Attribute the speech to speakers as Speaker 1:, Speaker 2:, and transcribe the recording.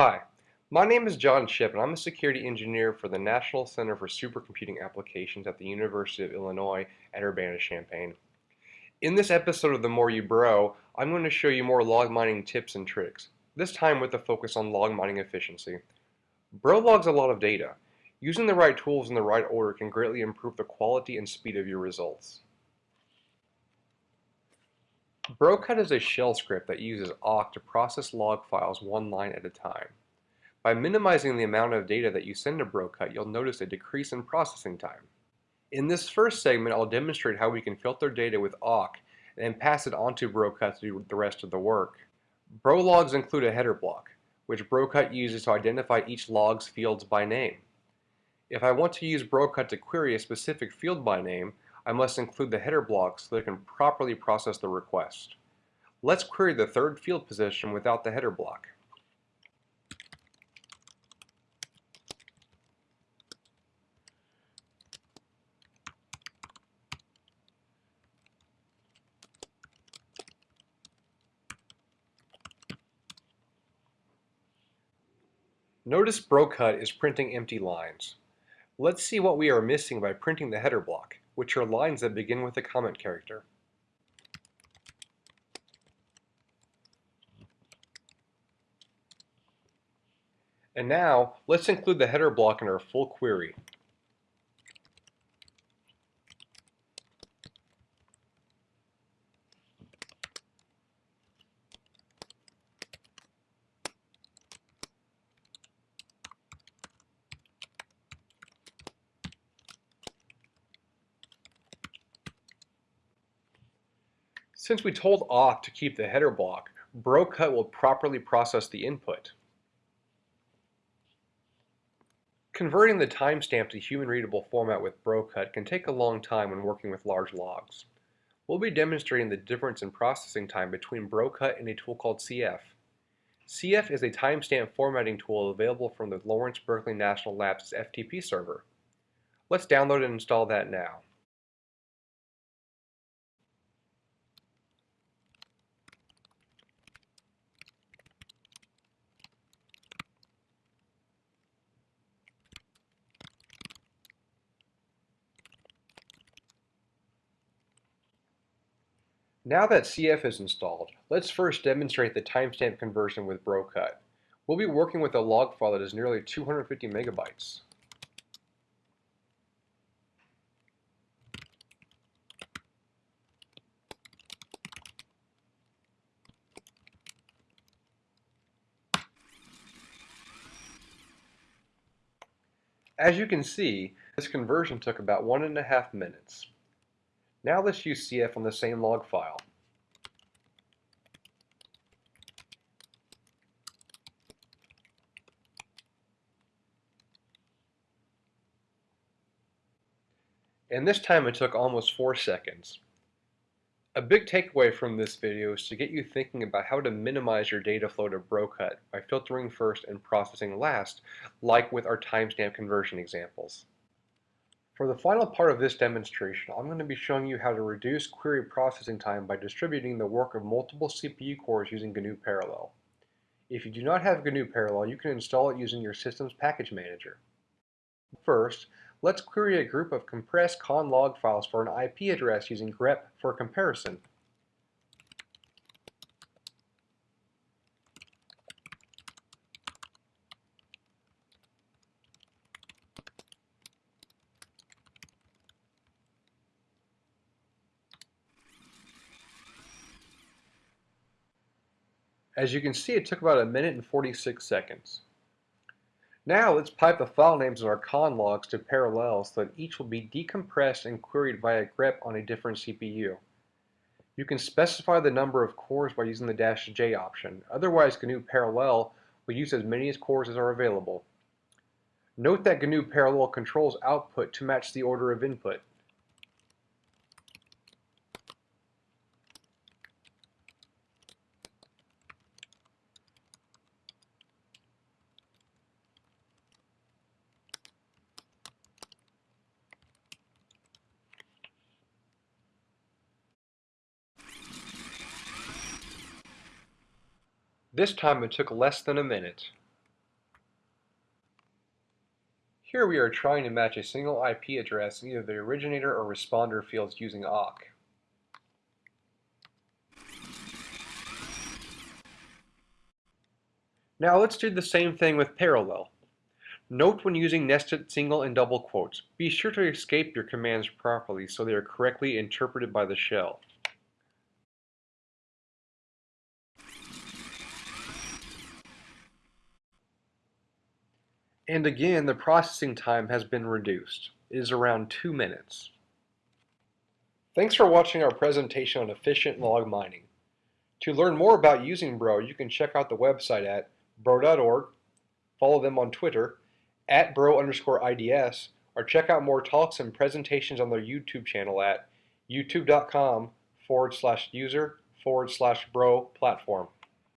Speaker 1: Hi, my name is John Chip and I'm a security engineer for the National Center for Supercomputing Applications at the University of Illinois at Urbana-Champaign. In this episode of The More You Bro, I'm going to show you more log mining tips and tricks, this time with a focus on log mining efficiency. Bro logs a lot of data. Using the right tools in the right order can greatly improve the quality and speed of your results. Brocut is a shell script that uses awk to process log files one line at a time. By minimizing the amount of data that you send to Brocut, you'll notice a decrease in processing time. In this first segment, I'll demonstrate how we can filter data with awk and pass it onto Brocut to do the rest of the work. Brologs include a header block, which Brocut uses to identify each log's fields by name. If I want to use Brocut to query a specific field by name, I must include the header block so that it can properly process the request. Let's query the third field position without the header block. Notice Brocut is printing empty lines. Let's see what we are missing by printing the header block which are lines that begin with a comment character. And now, let's include the header block in our full query. Since we told awk to keep the header block, brocut will properly process the input. Converting the timestamp to human-readable format with brocut can take a long time when working with large logs. We'll be demonstrating the difference in processing time between brocut and a tool called CF. CF is a timestamp formatting tool available from the Lawrence Berkeley National Labs FTP server. Let's download and install that now. Now that CF is installed, let's first demonstrate the timestamp conversion with Brocut. We'll be working with a log file that is nearly 250 megabytes. As you can see, this conversion took about one and a half minutes. Now let's use CF on the same log file. And this time it took almost 4 seconds. A big takeaway from this video is to get you thinking about how to minimize your data flow to Brocut by filtering first and processing last, like with our timestamp conversion examples. For the final part of this demonstration, I'm going to be showing you how to reduce query processing time by distributing the work of multiple CPU cores using GNU Parallel. If you do not have GNU Parallel, you can install it using your system's package manager. First, let's query a group of compressed conlog files for an IP address using grep for comparison. As you can see, it took about a minute and 46 seconds. Now let's pipe the file names of our con logs to parallel so that each will be decompressed and queried via grep on a different CPU. You can specify the number of cores by using the dash J option. Otherwise, GNU Parallel will use as many as cores as are available. Note that GNU Parallel controls output to match the order of input. This time it took less than a minute. Here we are trying to match a single IP address in either the originator or responder fields using awk. Now let's do the same thing with parallel. Note when using nested single and double quotes, be sure to escape your commands properly so they are correctly interpreted by the shell. And again, the processing time has been reduced. It is around two minutes. Thanks for watching our presentation on efficient log mining. To learn more about using Bro, you can check out the website at bro.org, follow them on Twitter, at bro underscore IDS, or check out more talks and presentations on their YouTube channel at youtube.com forward slash user forward slash bro platform.